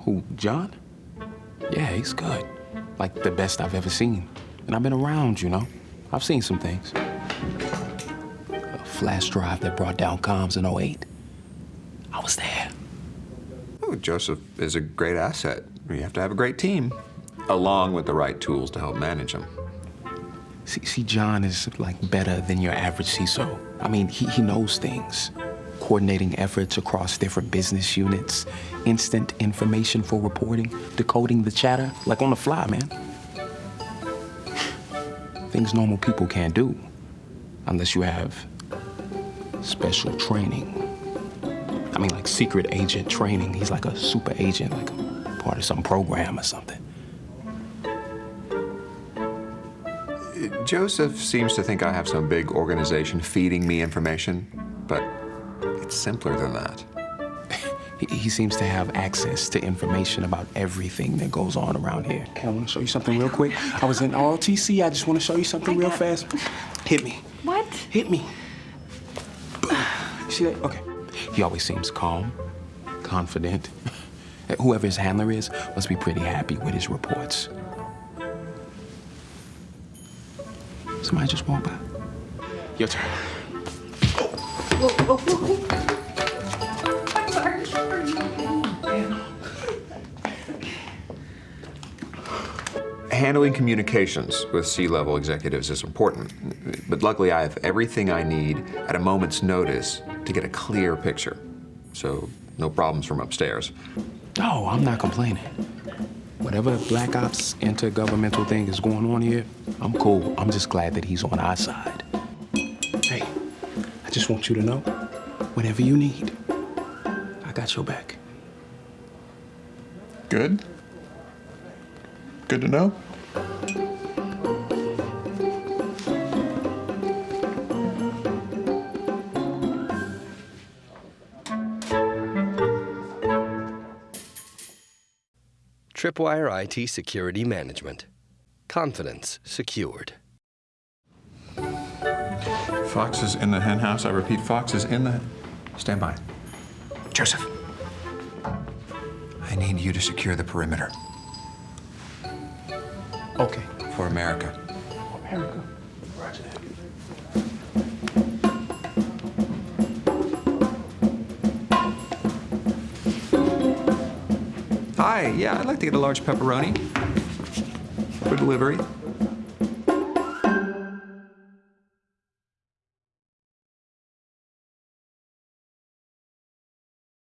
Who, John? Yeah, he's good. Like the best I've ever seen. And I've been around, you know. I've seen some things. A flash drive that brought down comms in 08. I was there. Oh, Joseph is a great asset. You have to have a great team, along with the right tools to help manage them. See, see, John is like better than your average CISO. I mean, he, he knows things. Coordinating efforts across different business units, instant information for reporting, decoding the chatter, like on the fly, man. Things normal people can't do, unless you have special training. I mean, like secret agent training. He's like a super agent, like part of some program or something. Joseph seems to think I have some big organization feeding me information, but it's simpler than that. He, he seems to have access to information about everything that goes on around here. Okay, I want to show you something real quick. I was in ROTC. I just want to show you something real fast. Hit me. What? Hit me. See that? Okay. He always seems calm, confident. Whoever his handler is must be pretty happy with his reports. Somebody just walked by. Your turn. Handling communications with C-level executives is important, but luckily I have everything I need at a moment's notice to get a clear picture. So no problems from upstairs. Oh, I'm not complaining. Whatever Black Ops intergovernmental thing is going on here, I'm cool. I'm just glad that he's on our side. Hey, I just want you to know, whatever you need, I got your back. Good. Good to know. Tripwire IT Security Management. Confidence secured. Fox is in the hen house. I repeat, Fox is in the. Stand by. Joseph. I need you to secure the perimeter Okay. for America. America. Roger that. Hi, yeah, I'd like to get a large pepperoni for delivery.